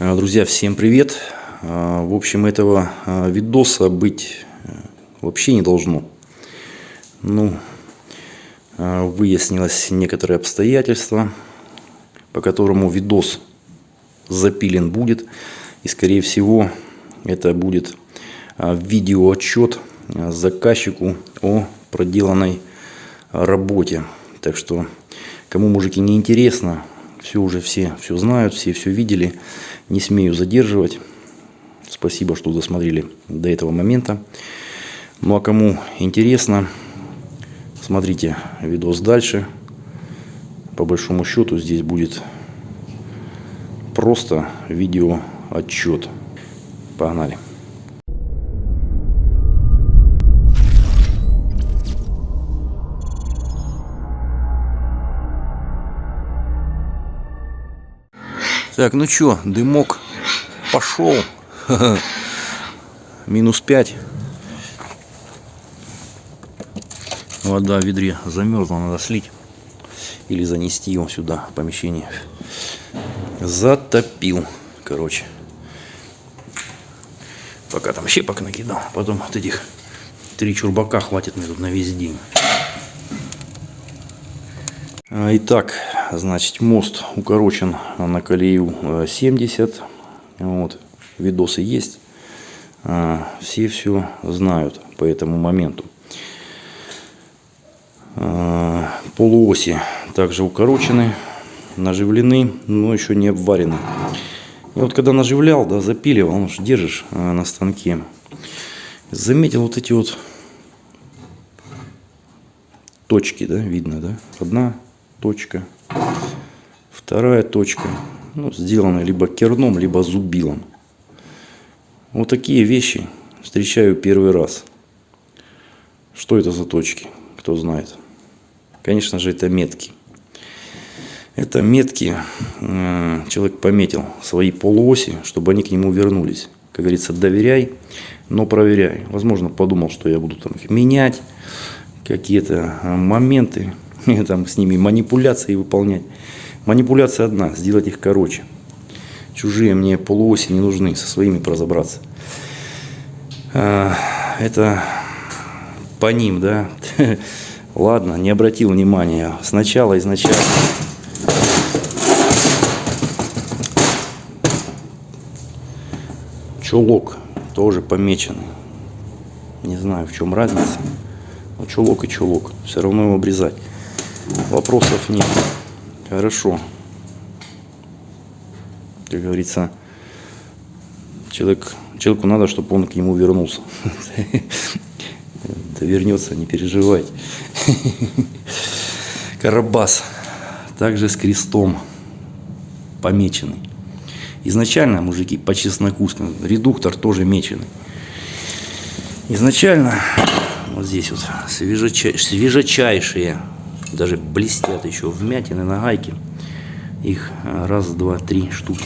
А, Друзья, всем привет! А, В общем, этого а, видоса быть э, вообще не должно. Ну, выяснилось некоторые обстоятельства, по которому видос запилен будет. И, скорее всего, это будет видеоотчет заказчику о проделанной работе. Так что, кому, мужики, не интересно, все уже все все знают, все все видели. Не смею задерживать. Спасибо, что досмотрели до этого момента. Ну а кому интересно, смотрите видос дальше. По большому счету здесь будет просто видео отчет. Погнали. Так, ну чё, дымок пошел. Минус 5. Вода в ведре замерзла, надо слить. Или занести его сюда, в помещение. Затопил, короче. Пока там щепок накидал. Потом вот этих три чурбака хватит мне тут на весь день. А, Итак, значит, мост укорочен на колею э, 70. Вот, видосы есть. А, Все все знают по этому моменту. А, Полуоси также укорочены, наживлены, но еще не обварены. И вот когда наживлял, да, запиливал, ну, ж держишь на станке, заметил вот эти вот точки, да, видно, да, одна точка, вторая точка, ну, сделаны либо керном, либо зубилом. Вот такие вещи встречаю первый раз. Что это за точки? Кто знает? Конечно же, это метки. Это метки, э, человек пометил свои полуоси, чтобы они к нему вернулись. Как говорится, доверяй, но проверяй. Возможно, подумал, что я буду там их менять, какие-то моменты, там с ними манипуляции выполнять. Манипуляция одна, сделать их короче. Чужие мне полуоси не нужны, со своими разобраться. Это по ним, да. Ладно, не обратил внимания. Сначала, изначально. Чулок тоже помеченный. Не знаю, в чем разница. Но чулок и чулок. Все равно его обрезать. Вопросов нет. Хорошо. Как говорится, человек, человеку надо, чтобы он к нему вернулся. Вернется, не переживайте. Карабас. Также с крестом помеченный. Изначально, мужики, по чесноку, редуктор тоже меченый. Изначально, вот здесь вот, свежечай, свежечайшие, даже блестят еще вмятины на гайке. Их раз, два, три штуки.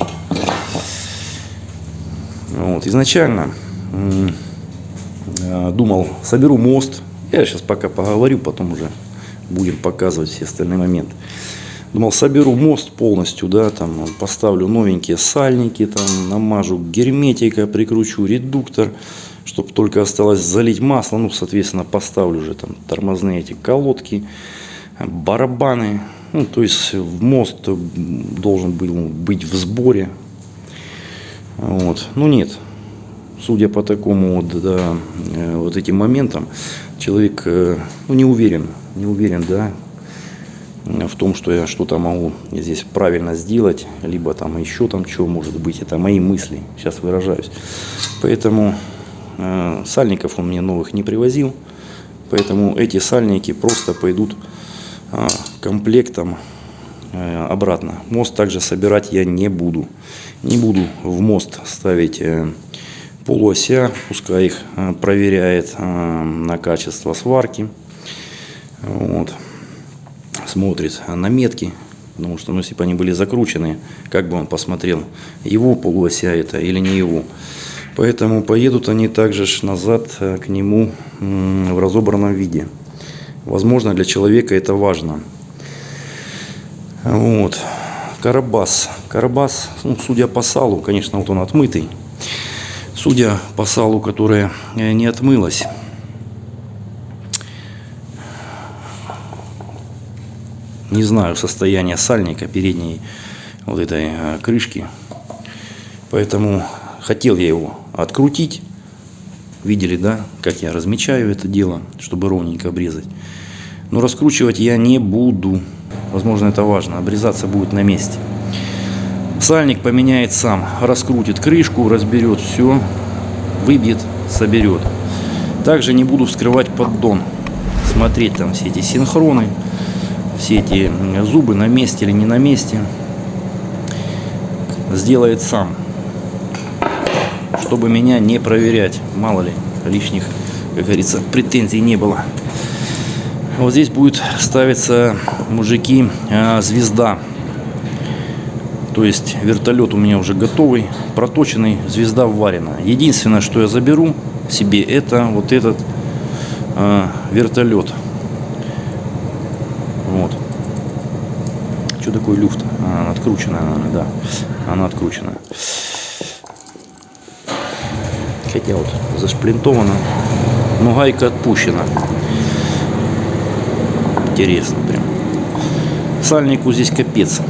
Вот, изначально думал, соберу мост. Я сейчас пока поговорю, потом уже будем показывать все остальные моменты. Думал, соберу мост полностью, да, там поставлю новенькие сальники, там намажу герметика, прикручу редуктор, чтобы только осталось залить масло, ну, соответственно, поставлю уже там тормозные эти колодки, барабаны, ну, то есть мост должен был быть в сборе, вот, ну, нет, судя по такому вот, да, вот этим моментам, человек ну, не уверен, не уверен, да, в том, что я что-то могу здесь правильно сделать, либо там еще там что может быть, это мои мысли, сейчас выражаюсь. Поэтому э, сальников он мне новых не привозил, поэтому эти сальники просто пойдут э, комплектом э, обратно. Мост также собирать я не буду. Не буду в мост ставить э, полуося, пускай их э, проверяет на качество сварки. Вот смотрит на метки, потому что ну, если бы они были закручены, как бы он посмотрел, его полуося это или не его. Поэтому поедут они также назад к нему в разобранном виде. Возможно, для человека это важно. Вот. Карабас. Карабас, ну, судя по салу, конечно, вот он отмытый. Судя по салу, которое э, не отмылось. Не знаю состояние сальника передней вот этой э, крышки. Поэтому хотел я его открутить. Видели, да, как я размечаю это дело, чтобы ровненько обрезать. Но раскручивать я не буду. Возможно, это важно. Обрезаться будет на месте. Сальник поменяет сам. Раскрутит крышку, разберет все, выбьет, соберет. Также не буду вскрывать поддон. Смотреть там все эти синхроны, все эти зубы на месте или не на месте. Сделает сам. Чтобы меня не проверять. Мало ли, лишних, как говорится, претензий не было. Вот здесь будет ставиться, мужики, а, звезда. То есть вертолет у меня уже готовый, проточенный, звезда вварена. Единственное, что я заберу себе, это вот этот э, вертолет. Вот. Что такое люфт? А, она открученная, наверное, да. Она откручена. Хотя вот зашплинтована, но гайка отпущена интересно прям. Сальнику здесь капец.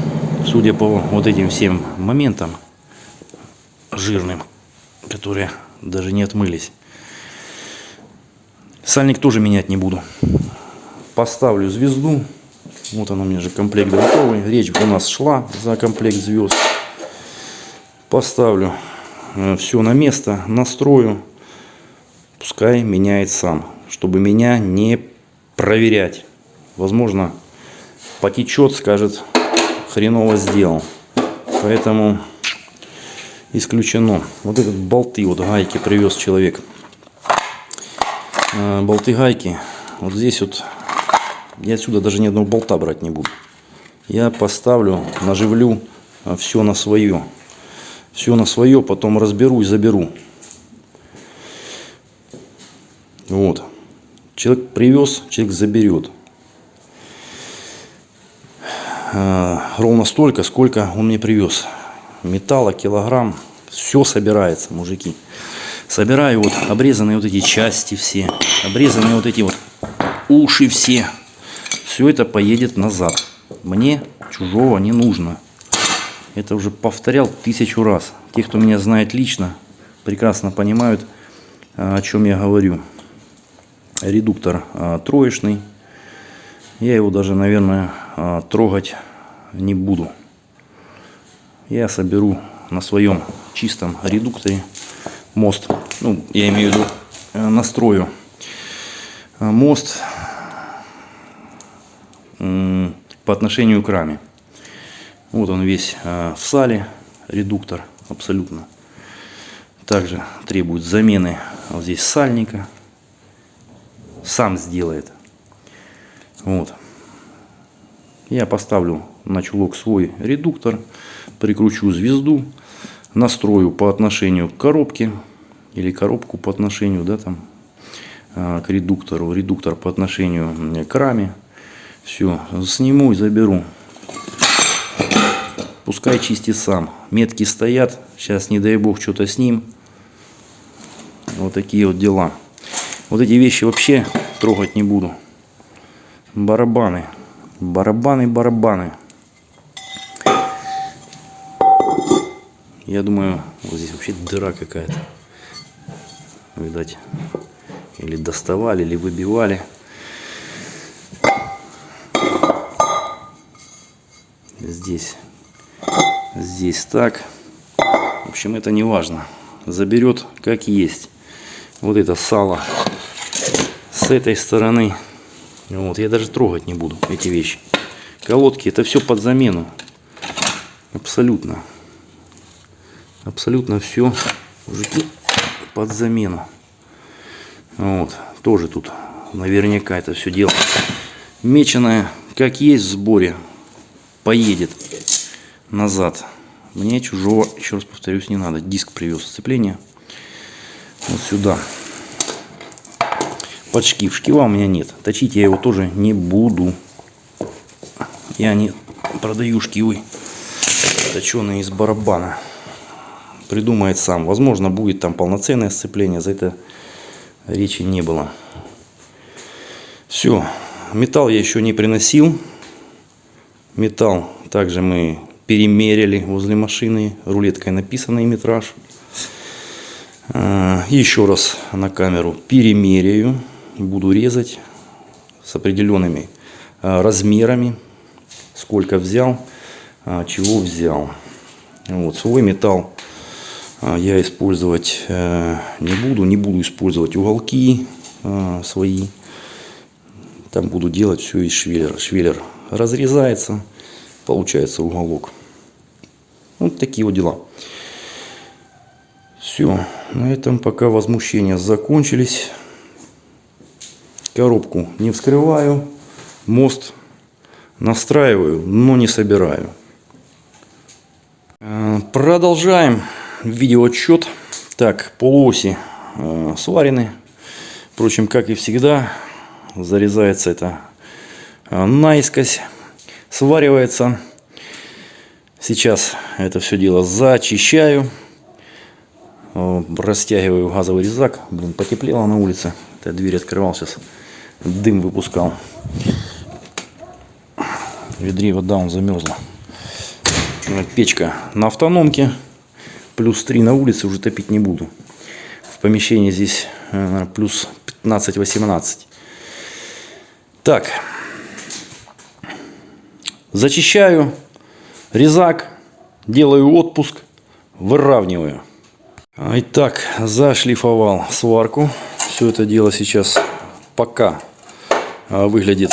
Судя по вот этим всем моментам жирным, которые даже не отмылись. Сальник тоже менять не буду. Поставлю звезду. Вот она у меня же комплект готовый. Речь у нас шла за комплект звезд. Поставлю все на место, настрою. Пускай меняет сам, чтобы меня не проверять возможно, потечет, скажет, хреново сделал. Поэтому исключено. Вот этот болты, вот гайки привез человек. Э, болты гайки. Вот здесь вот я отсюда даже ни одного болта брать не буду. Я поставлю, наживлю э, все на свое. Все на свое, потом разберу и заберу. Вот. Человек привез, человек заберет. Э, ровно столько, сколько он мне привез. Металла, килограмм, все собирается, мужики. Собираю вот обрезанные вот эти части все, обрезанные вот эти вот уши все. Все это поедет назад. Мне чужого не нужно. Это уже повторял тысячу раз. Те, кто меня знает лично, прекрасно понимают, э, о чем я говорю. Редуктор э, троечный. Я его даже, наверное, а, трогать не буду. Я соберу на своем чистом редукторе мост. Ну, я имею в виду э, настрою э, мост по отношению к раме. Вот он весь э, в сале, редуктор абсолютно. Также требует замены вот здесь сальника. Сам сделает. Вот. Я поставлю на чулок свой редуктор, прикручу звезду, настрою по отношению к коробке или коробку по отношению да, там, а, к редуктору, редуктор по отношению к раме. Все, сниму и заберу. Пускай чистит сам. Метки стоят. Сейчас, не дай бог, что-то с ним. Вот такие вот дела. Вот эти вещи вообще трогать не буду. Барабаны. Барабаны, барабаны. Я думаю, вот здесь вообще дыра какая-то. Видать, или доставали, или выбивали. Здесь, здесь так. В общем, это не важно. Заберет как есть. Вот это сало с этой стороны вот, я даже трогать не буду эти вещи. Колодки, это все под замену. Абсолютно. Абсолютно все, мужики, под замену. Вот, тоже тут наверняка это все дело меченое, как есть в сборе, поедет назад. Мне чужого, еще раз повторюсь, не надо. Диск привез сцепление вот сюда под шкив. Шкива у меня нет. Точить я его тоже не буду. Я не продаю шкивы. точеный из барабана. Придумает сам. Возможно, будет там полноценное сцепление. За это речи не было. Все. Металл я еще не приносил. Металл также мы перемерили возле машины. Рулеткой написанный метраж. А, Еще раз на камеру перемеряю. Буду резать с определенными а, размерами. Сколько взял, а, чего взял. Вот, свой металл я использовать э, не буду. Не буду использовать уголки свои. Там буду делать все из швеллера. Швеллер разрезается, получается уголок. Вот такие вот дела. Все, на этом пока возмущения закончились. Коробку не вскрываю, мост настраиваю, но не собираю. Э, продолжаем видеоотчет. Так, полуоси э, сварены. Впрочем, как и всегда, зарезается это э, наискось, сваривается. Сейчас это все дело зачищаю. Э, растягиваю газовый резак. Блин, потеплело на улице. Я дверь открывал сейчас. Дым выпускал. Ведре вода он замерзла. Печка на автономке. Плюс 3 на улице уже топить не буду. В помещении здесь э, плюс 15-18. Так. Зачищаю резак. Делаю отпуск. Выравниваю. Итак, зашлифовал сварку. Все это дело сейчас пока а, выглядит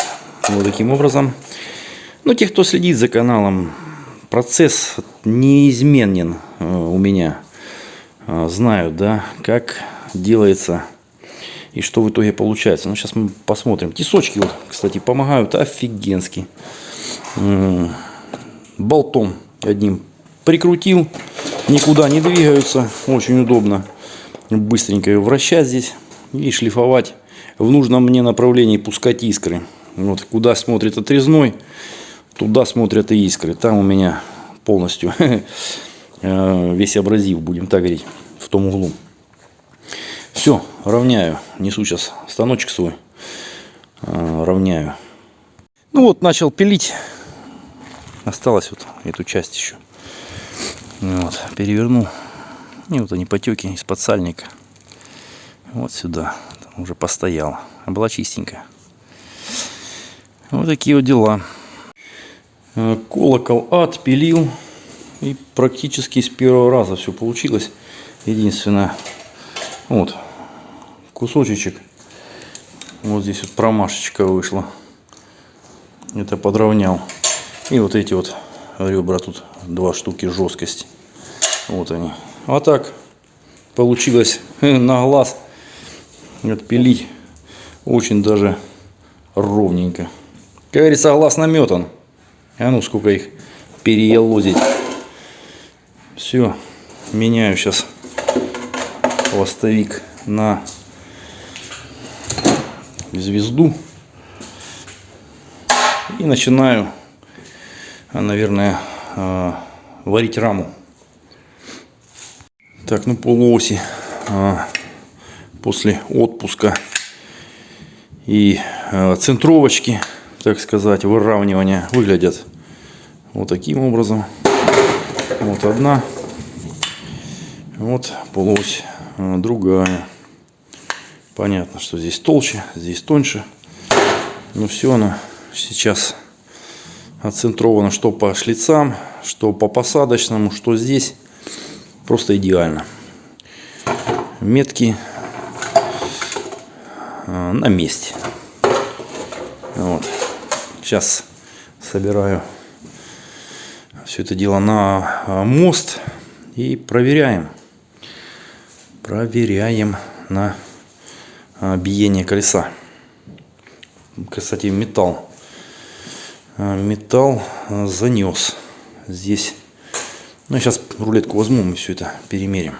вот таким образом. Но те, кто следит за каналом, процесс неизменен а, у меня. А, знают, да, как делается и что в итоге получается. Ну, сейчас мы посмотрим. Тисочки, вот, кстати, помогают офигенски. Болтом одним прикрутил никуда не двигаются. Очень удобно быстренько вращать здесь и шлифовать в нужном мне направлении, пускать искры. Вот куда смотрит отрезной, туда смотрят и искры. Там у меня полностью э, весь абразив, будем так говорить, в том углу. Все, равняю. Несу сейчас станочек свой. Э, равняю. Ну вот, начал пилить. Осталось вот эту часть еще. Вот, переверну. И вот они потеки из-под. Вот сюда. Там уже постояла. А была чистенькая. Вот такие вот дела. Э, колокол отпилил. И практически с первого раза все получилось. Единственное, вот, кусочек. Вот здесь вот промашечка вышла. Это подровнял. И вот эти вот ребра тут два штуки жесткость. Вот они. А так получилось на глаз отпилить очень даже ровненько. Как говорится, глаз наметан. А ну сколько их переелозить. Все, меняю сейчас хвостовик на звезду. И начинаю наверное, а, варить раму. Так, ну полуоси а, после отпуска и центровочки, так сказать, выравнивания выглядят вот таким образом. Вот одна, вот полуось другая. Понятно, что здесь толще, здесь тоньше. Но все оно сейчас отцентровано что по шлицам, что по посадочному, что здесь. Просто идеально. Метки а, на месте. Вот. Сейчас собираю все это дело на а, мост и проверяем. Проверяем на а, биение колеса. Кстати, металл металл а, занес здесь. Ну, сейчас рулетку возьму, мы все это перемерим.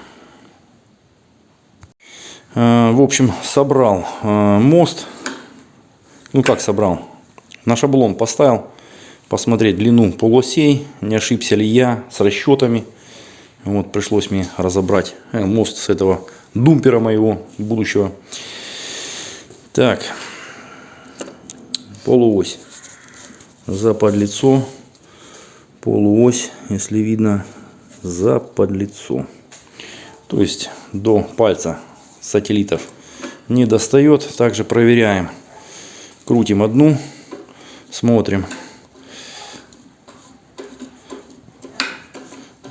А, в общем, собрал мост. Ну, как собрал? На шаблон поставил. посмотреть длину полуосей, не ошибся ли я с расчетами. Вот пришлось мне разобрать э, мост с этого думпера моего будущего. Так, полуось за подлицо, полуось, если видно, за подлицо. То есть до пальца сателлитов не достает. Также проверяем. Крутим одну, смотрим.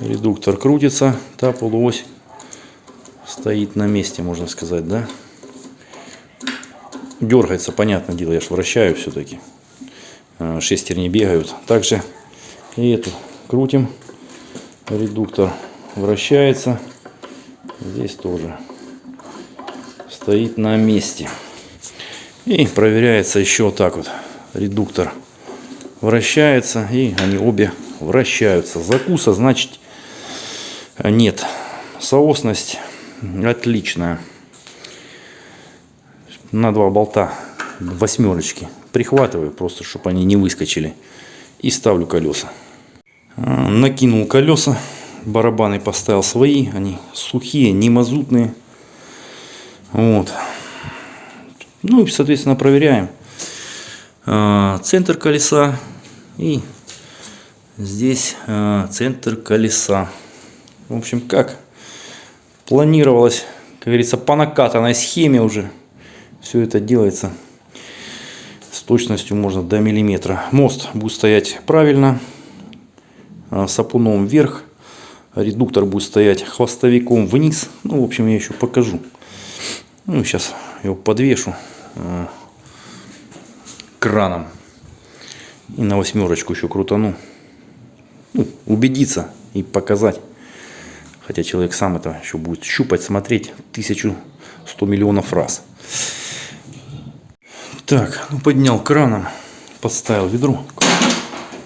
Редуктор крутится, та полуось стоит на месте, можно сказать, да? Дергается, понятное дело, я же вращаю все-таки. Э, шестерни бегают. Также и эту крутим. Редуктор вращается. Здесь тоже стоит на месте. И проверяется еще вот так вот. Редуктор вращается и они обе вращаются. Закуса значит нет. Соосность отличная. На два болта восьмерочки. Прихватываю просто, чтобы они не выскочили. И ставлю колеса. А, накинул колеса. Барабаны поставил свои. Они сухие, не мазутные. Вот. Ну и, соответственно, проверяем. А, центр колеса. И здесь а, центр колеса. В общем, как планировалось, как говорится, по накатанной схеме уже все это делается точностью можно до миллиметра. Мост будет стоять правильно, а, сапуном вверх, редуктор будет стоять хвостовиком вниз. Ну, в общем, я еще покажу. Ну, сейчас его подвешу э, краном и на восьмерочку еще крутану. Ну, убедиться и показать. Хотя человек сам это еще будет щупать, смотреть 1100 миллионов раз. Так, ну поднял краном, подставил ведро.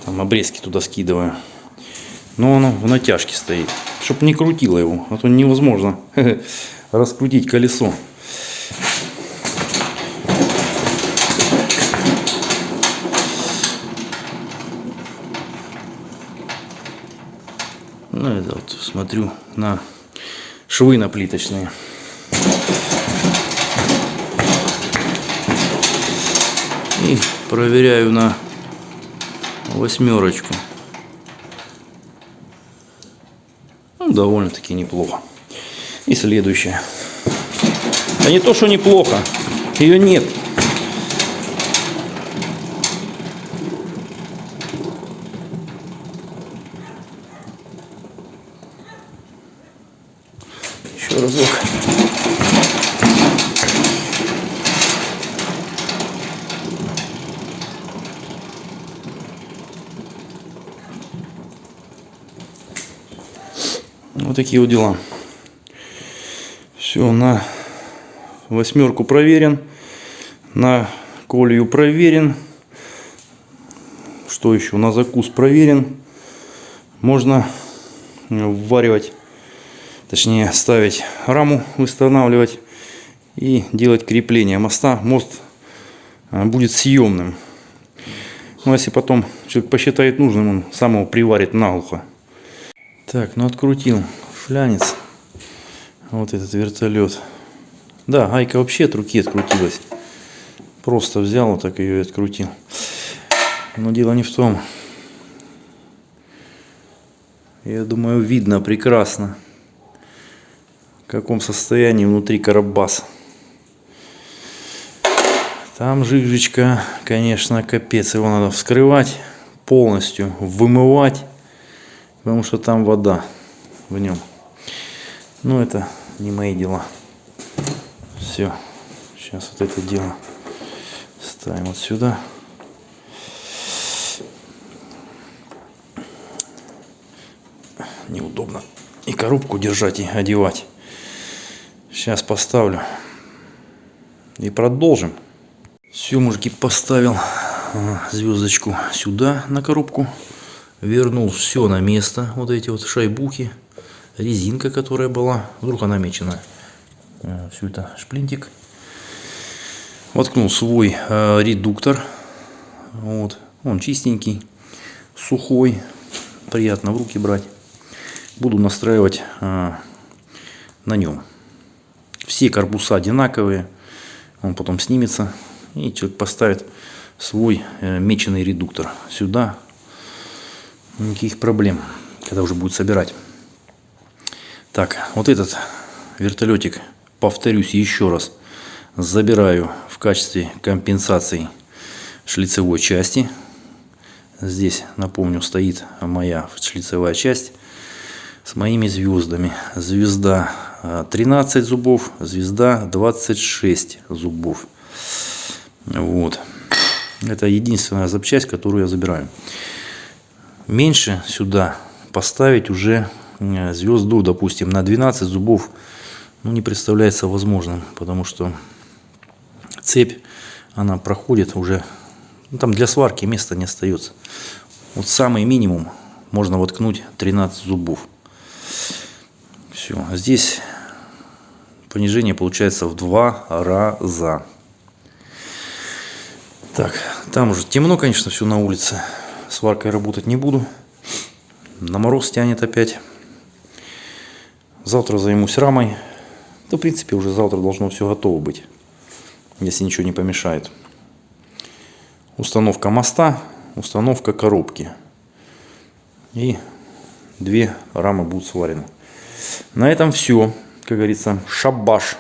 Там обрезки туда скидываю. Но оно в натяжке стоит. Чтоб не крутило его, а то невозможно раскрутить колесо. Ну, это вот смотрю на швы на плиточные. Проверяю на восьмерочку. Ну, довольно-таки неплохо. И следующее. А не то, что неплохо. Ее нет. Еще разок. Вот такие вот дела. Все, на восьмерку проверен. На колью проверен. Что еще? На закус проверен. Можно вваривать точнее ставить раму, восстанавливать и делать крепление моста. Мост а, будет съемным. Ну, если потом человек посчитает нужным, он сам его приварит наглухо. Так, ну открутил флянец. Вот этот вертолет. Да, гайка вообще от руки открутилась. Просто взял вот так ее и открутил. Но дело не в том. Я думаю, видно прекрасно каком состоянии внутри карабас. Там жижечка, конечно, капец. Его надо вскрывать полностью, вымывать, потому что там вода в нем. Но это не мои дела. Все. Сейчас вот это дело ставим вот сюда. Неудобно и коробку держать, и одевать. Сейчас поставлю. И продолжим. Все, мужики, поставил а, звездочку сюда на коробку. Вернул все на место. Вот эти вот шайбухи. Резинка, которая была. Вдруг она мечена. А, все это шплинтик. Воткнул свой э, редуктор. Вот. Он чистенький. сухой, приятно в руки брать. Буду настраивать а, на нем. Все корпуса одинаковые, он потом снимется и человек поставит свой э, меченый редуктор сюда. Никаких проблем, когда уже будет собирать. Так, вот этот вертолетик, повторюсь еще раз, забираю в качестве компенсации шлицевой части. Здесь, напомню, стоит моя шлицевая часть с моими звездами. Звезда 13 э, зубов, звезда 26 зубов. Вот. Это единственная запчасть, которую я забираю. Меньше сюда поставить уже звезду, допустим, на 12 зубов ну, не представляется возможным, потому что цепь, она проходит уже, ну, там для сварки места не остается. Вот самый минимум можно воткнуть 13 зубов. Все, здесь понижение получается в два раза. Так, там уже темно, конечно, все на улице. Сваркой работать не буду. На мороз тянет опять. Завтра займусь рамой. Да, в принципе, уже завтра должно все готово быть. Если ничего не помешает. Установка моста, установка коробки. И две рамы будут сварены. На этом все. Как говорится, шабаш.